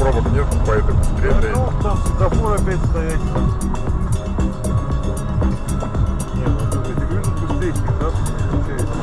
пробок нет, поэтому быстрее доедет. Ну, там светофор опять стоять. Не, ну эти ты говоришь, быстрее, да? Получается.